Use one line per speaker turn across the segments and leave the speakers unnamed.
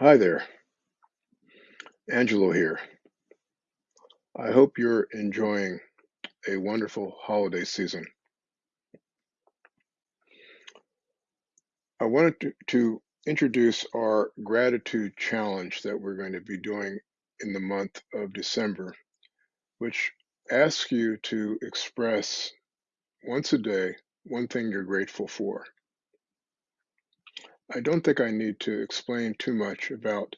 Hi there, Angelo here. I hope you're enjoying a wonderful holiday season. I wanted to, to introduce our gratitude challenge that we're going to be doing in the month of December, which asks you to express once a day one thing you're grateful for. I don't think I need to explain too much about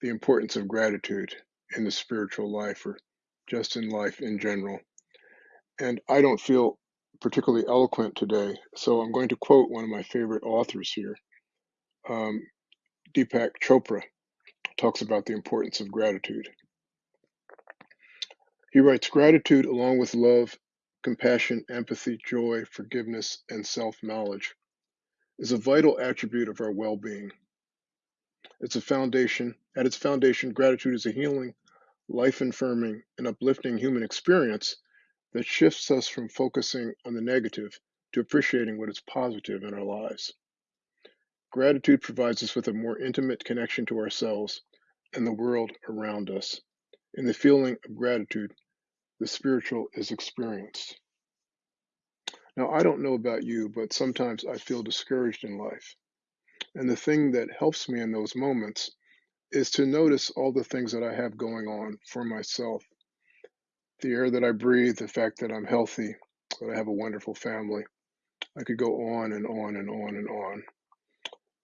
the importance of gratitude in the spiritual life or just in life in general. And I don't feel particularly eloquent today, so I'm going to quote one of my favorite authors here. Um, Deepak Chopra talks about the importance of gratitude. He writes Gratitude, along with love, compassion, empathy, joy, forgiveness, and self knowledge, is a vital attribute of our well being. It's a foundation. At its foundation, gratitude is a healing, life affirming, and uplifting human experience that shifts us from focusing on the negative to appreciating what is positive in our lives. Gratitude provides us with a more intimate connection to ourselves and the world around us. In the feeling of gratitude, the spiritual is experienced. Now, I don't know about you, but sometimes I feel discouraged in life. And the thing that helps me in those moments is to notice all the things that I have going on for myself the air that I breathe, the fact that I'm healthy, that I have a wonderful family. I could go on and on and on and on.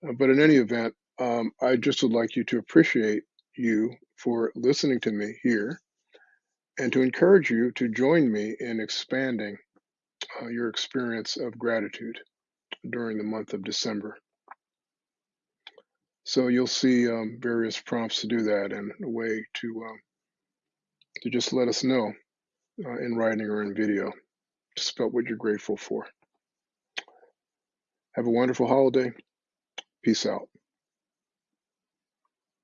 Uh, but in any event, um, I just would like you to appreciate you for listening to me here and to encourage you to join me in expanding uh, your experience of gratitude during the month of December. So you'll see um, various prompts to do that and a way to um, to just let us know uh, in writing or in video just about what you're grateful for. Have a wonderful holiday. Peace out.